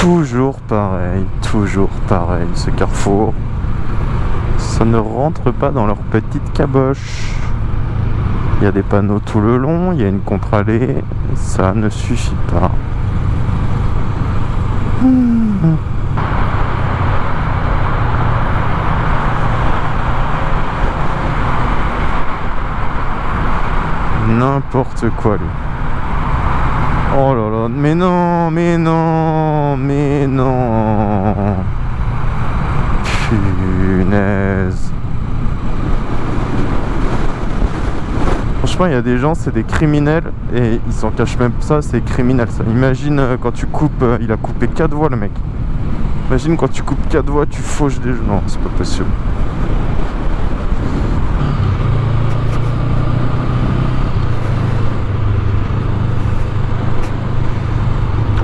toujours pareil, toujours pareil, ce carrefour. Ça ne rentre pas dans leur petite caboche. Il y a des panneaux tout le long, il y a une contre-allée, ça ne suffit pas. N'importe quoi lui. Oh là là, mais non, mais non, mais non. Punaise. Franchement, il y a des gens, c'est des criminels et ils s'en cachent même ça, c'est criminel ça. Imagine euh, quand tu coupes, euh, il a coupé 4 voies le mec. Imagine quand tu coupes 4 voies, tu fauches des gens. Non, c'est pas possible.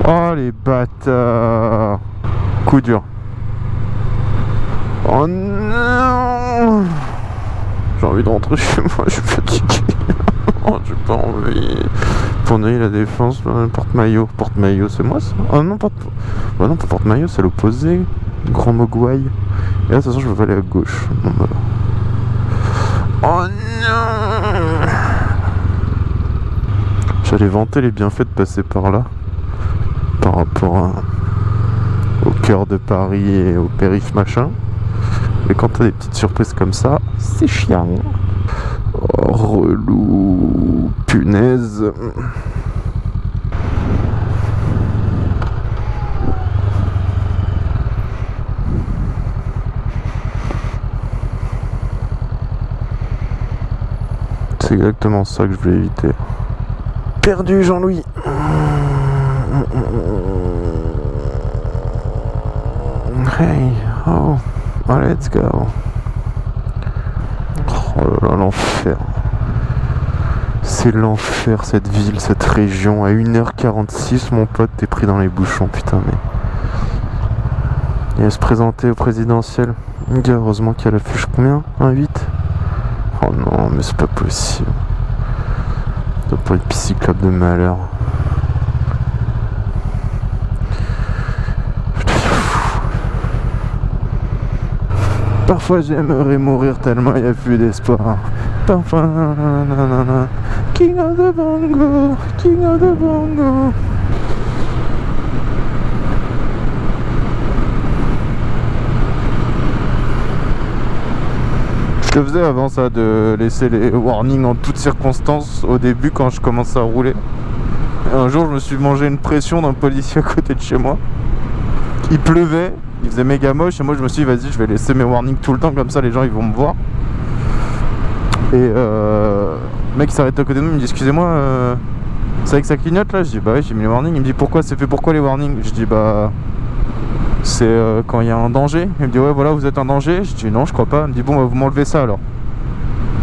Oh les bâtards Coup dur. Oh non J'ai envie de rentrer chez moi, je suis fatigué. oh, j'ai pas envie. Tourner la défense, porte-maillot. Porte-maillot, c'est moi ça Oh non, porte... Bah non, porte-maillot, c'est l'opposé. Grand Mogwai. Et là, de toute façon, je veux aller à gauche. Bah. Oh non J'allais vanter les bienfaits de passer par là par rapport au cœur de Paris et au périph machin. Mais quand t'as des petites surprises comme ça, c'est chiant. Oh, relou, punaise. C'est exactement ça que je voulais éviter. Perdu Jean-Louis. Hey, oh, let's go. Oh là là, l'enfer. C'est l'enfer cette ville, cette région. À 1h46, mon pote, t'es pris dans les bouchons, putain, mais. Il va se présenter au présidentiel. Heureusement qu'il y a la fiche combien? Un 8 Oh non, mais c'est pas possible. Ça doit pas être de malheur. Parfois j'aimerais mourir tellement il n'y a plus d'espoir. Parfois, nanana. King of the Bongo, King of the Bongo. Je faisais avant ça, de laisser les warnings en toutes circonstances au début quand je commençais à rouler. Un jour je me suis mangé une pression d'un policier à côté de chez moi. Il pleuvait, il faisait méga moche et moi je me suis dit vas-y je vais laisser mes warnings tout le temps comme ça les gens ils vont me voir. Et euh, le mec s'arrête à côté de nous, il me dit excusez-moi, euh, c'est avec ça clignote là? Je dis bah ouais j'ai mis les warnings, il me dit pourquoi? C'est fait pourquoi les warnings? Je dis bah c'est euh, quand il y a un danger. Il me dit ouais voilà vous êtes un danger Je dis non je crois pas, il me dit bon bah, vous m'enlevez ça alors.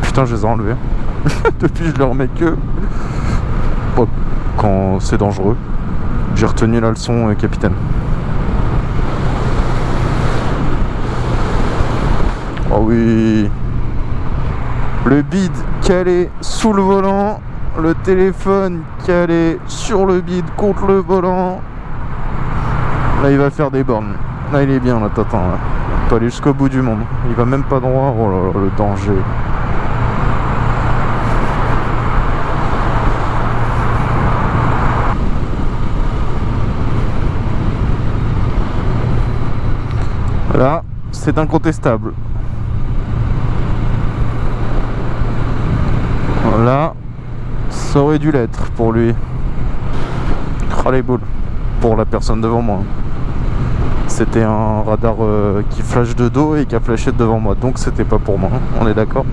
Putain je les ai enlevés. Depuis je le remets que quand c'est dangereux. J'ai retenu la leçon euh, capitaine. Oh oui. Le bide calé sous le volant Le téléphone calé sur le bide contre le volant. Là il va faire des bornes. Là il est bien là t'attends là. Peut aller jusqu'au bout du monde. Il va même pas droit. Oh là là le danger. Là c'est incontestable Là, ça aurait dû l'être pour lui. Oh les boules. Pour la personne devant moi. C'était un radar euh, qui flash de dos et qui a flashé devant moi. Donc c'était pas pour moi. On est d'accord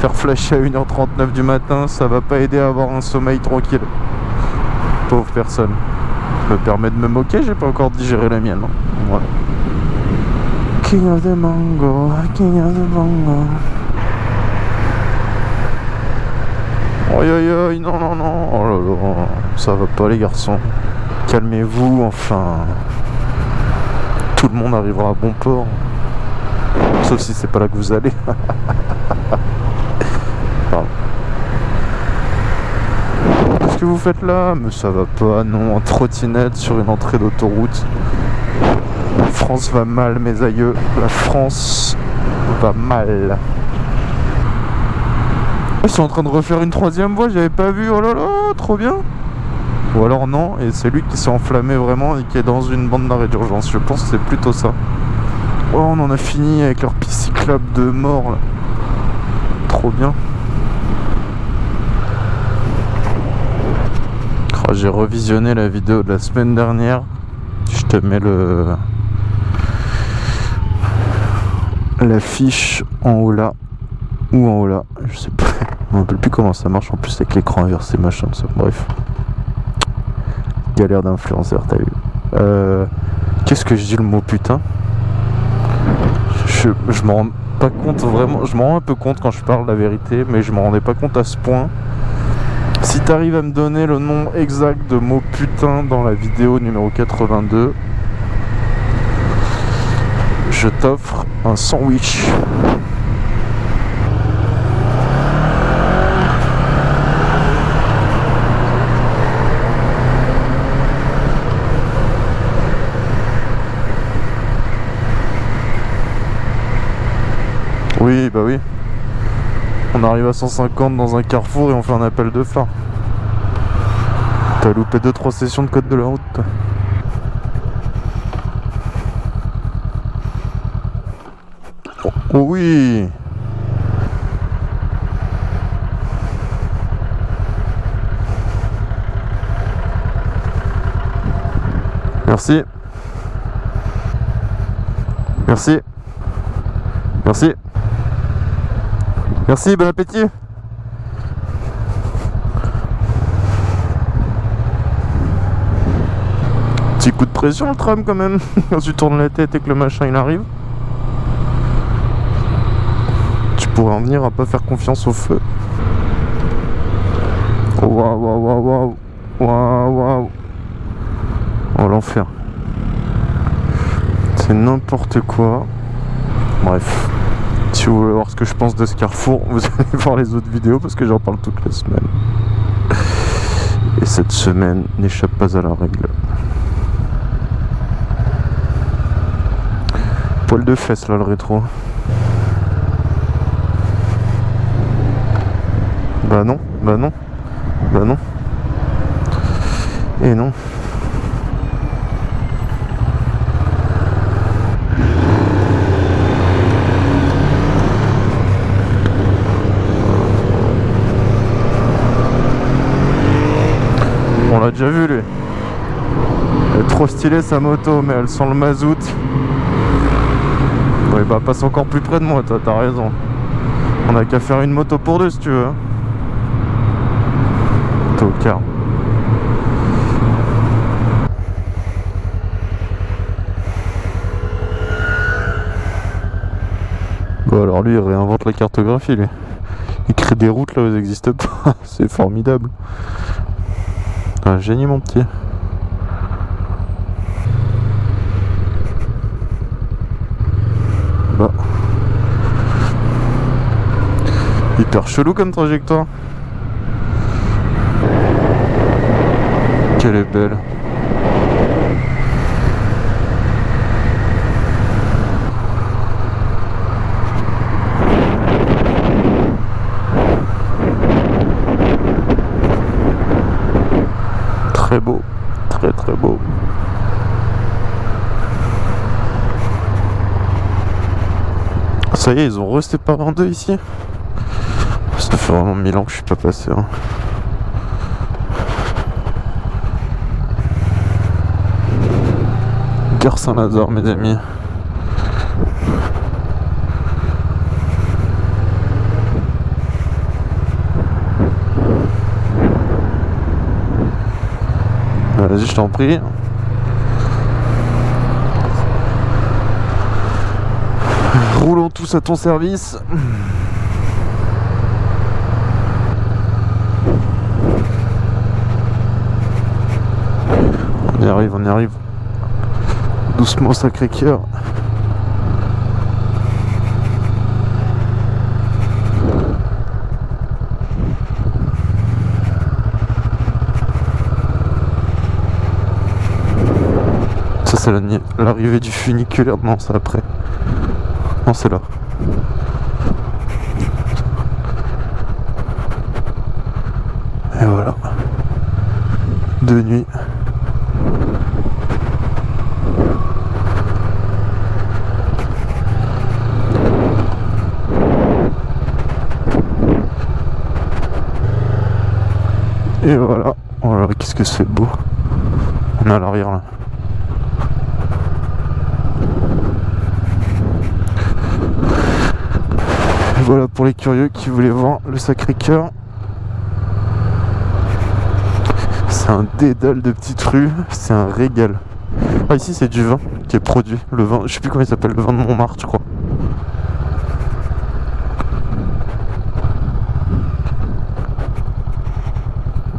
Faire flasher à 1h39 du matin, ça va pas aider à avoir un sommeil tranquille. Pauvre personne. Je me permets de me moquer, j'ai pas encore digéré la mienne. Voilà. King of the Mango, King of the Mango. Aïe aïe aïe, non non non, oh ça va pas les garçons. calmez-vous, enfin... Tout le monde arrivera à bon port. Sauf si c'est pas là que vous allez. Qu'est-ce que vous faites là? Mais ça va pas, non, en trottinette sur une entrée d'autoroute. La France va mal, mes aïeux. La France va mal. Ils sont en train de refaire une troisième voie, j'avais pas vu, oh là là, trop bien Ou alors non, et c'est lui qui s'est enflammé vraiment et qui est dans une bande d'arrêt d'urgence, je pense que c'est plutôt ça. Oh, on en a fini avec leur pisciclable de mort là. Trop bien. Oh, J'ai revisionné la vidéo de la semaine dernière. Je te mets le l'affiche en haut là ou en haut là, je sais pas. Je me rappelle plus comment ça marche en plus avec l'écran inversé machin ça. Bref. Galère d'influenceur, t'as vu. Euh, Qu'est-ce que je dis le mot putain? Je, je m'en rends pas compte vraiment. Je m'en rends un peu compte quand je parle la vérité, mais je m'en rendais pas compte à ce point. Si t'arrives à me donner le nom exact de mot putain dans la vidéo numéro 82, je t'offre un sandwich. Oui, bah oui. On arrive à 150 dans un carrefour et on fait un appel de phare. T'as loupé 2-3 sessions de code de la route. toi. Oh, oh oui Merci. Merci. Merci. Merci, bon appétit. Petit coup de pression le tram quand même, quand tu tournes la tête et que le machin il arrive. Tu pourrais en venir à pas faire confiance au feu. Oh, Waouh, waouh, waouh, waouh. Waouh, waouh. Oh l'enfer. C'est n'importe quoi. Bref. Si vous voulez voir ce que je pense de ce carrefour, vous allez voir les autres vidéos parce que j'en parle toute la semaine. Et cette semaine n'échappe pas à la règle. Poil de fesses là le rétro. Bah non, bah non, bah non. Et non. Vu lui. Est trop stylée sa moto, mais elle sent le mazout. Oui bah passe encore plus près de moi, toi, t'as raison. On a qu'à faire une moto pour deux si tu veux. Tocard. Bon alors lui il réinvente la cartographie lui. Il crée des routes là où elles n'existent pas. C'est formidable. Un génie mon petit. Bah. Hyper chelou comme trajectoire. Qu'elle est belle. Très beau. Très très beau. Ça y est, ils ont reséparé en deux ici. Ça fait vraiment mille ans que je suis pas passé. hein. Gare Saint-Lazare, mes amis. Vas-y, je t'en prie. Roulons tous à ton service. On y arrive, on y arrive. Doucement, sacré cœur. Ça, c'est l'arrivée du funiculaire. Non, c'est après. Non, c'est là. Et voilà. De nuit. Et voilà. Oh là qu'est-ce que c'est beau. On est à l'arrière là. Voilà pour les curieux qui voulaient voir le Sacré-Cœur. C'est un dédale de petites rues, c'est un régal. Ah ici c'est du vin qui est produit, le vin, je sais plus comment il s'appelle, le vin de Montmartre je crois.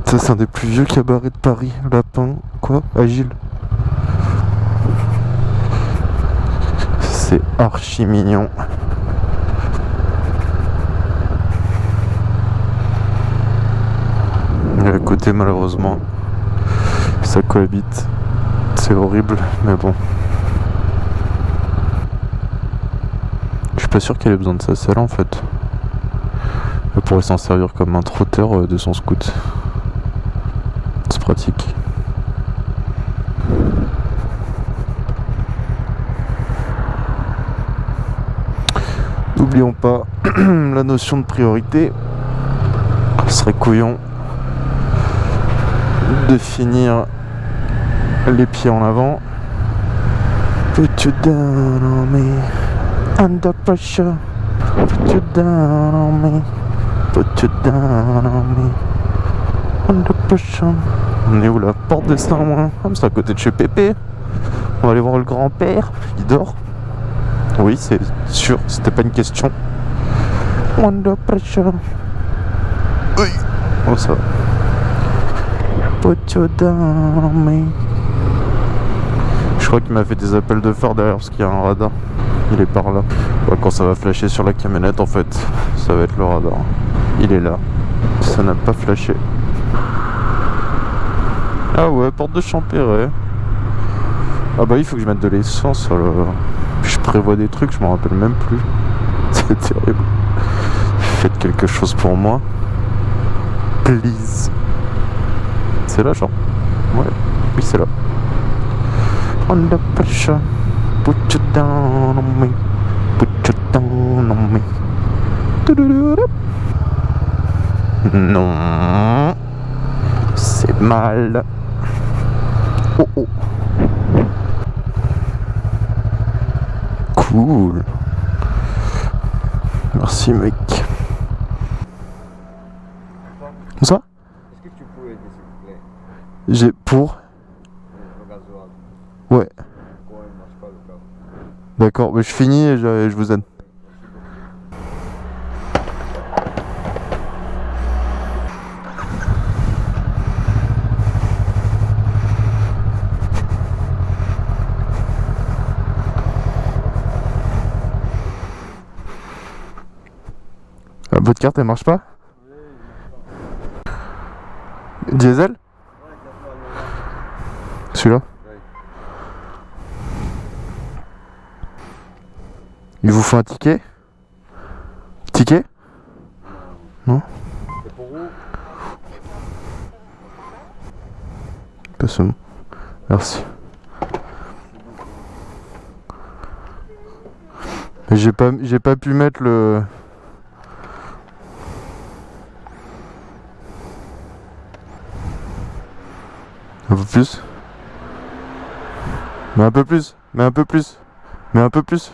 Ça c'est un des plus vieux cabarets de Paris, Lapin, quoi? Agile. C'est archi mignon. à malheureusement. Ça cohabite. C'est horrible mais bon. Je suis pas sûr qu'elle ait besoin de ça celle en fait. Elle pourrait s'en servir comme un trotteur euh, de son scout. C'est pratique. N'oublions pas la notion de priorité. Ce serait couillon de finir les pieds en avant. Put you down on me, under pressure. Put you down on me, put you down on me, under pressure. On est où la porte de Saint-Ouen? Ah, C'est à côté de chez Pépé. On va aller voir le grand-père, il dort. Oui, c'est sûr, c'était pas une question. Under pressure. Oui. Oh, ça va. Je crois qu'il m'a fait des appels de phare derrière parce qu'il y a un radar. Il est par là. quand ça va flasher sur la camionnette, en fait, ça va être le radar. Il est là. Ça n'a pas flashé. Ah ouais, porte de Champéret. Ah bah il faut que je mette de l'essence. Je prévois des trucs, je m'en rappelle même plus. C'est terrible. Faites quelque chose pour moi. Please. C'est là, genre Ouais, oui, c'est là. Under pressure, put you down on me, put you down on me. Non, c'est mal. Oh oh. Cool. Merci mec. Ça j'ai pour Ouais. D'accord, mais je finis et je, vous aide. Ah, votre carte elle marche pas? Diesel? Celui-là Il vous faut un ticket? Ticket? Non? Personne. Merci. J'ai pas j'ai pas pu mettre le un peu plus? Mais un peu plus, mais un peu plus, mais un peu plus.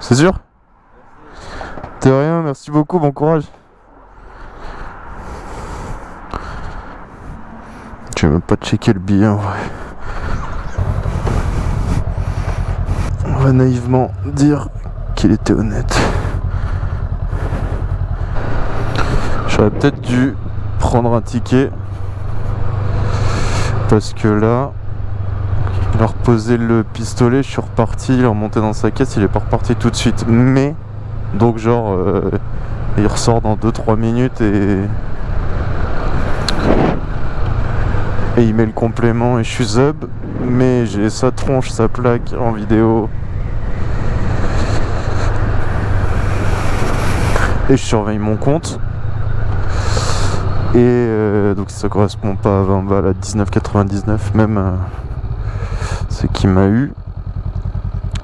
C'est sûr? De rien, merci beaucoup, bon courage. Je vais même pas checker le billet en vrai. On va naïvement dire qu'il était honnête. J'aurais peut-être dû prendre un ticket. Parce que là, leur poser le pistolet, je suis reparti, il est remonté dans sa caisse, il est pas reparti tout de suite. Mais, donc genre, euh, il ressort dans 2-3 minutes et... Et il met le complément et je suis zub, mais j'ai sa tronche, sa plaque en vidéo. Et je surveille mon compte. Et euh, donc ça correspond pas à 20 balles, à 19,99 même. Euh, ce qui m'a eu.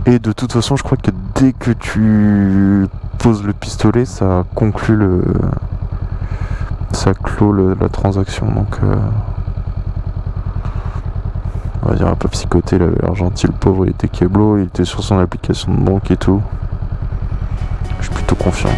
Et de toute façon, je crois que dès que tu poses le pistolet, ça conclut le. Ça clôt la transaction. Donc. Euh, on va dire un peu psychoté, il avait pauvre, il était keblo, il était sur son application de banque et tout. Je suis plutôt confiant.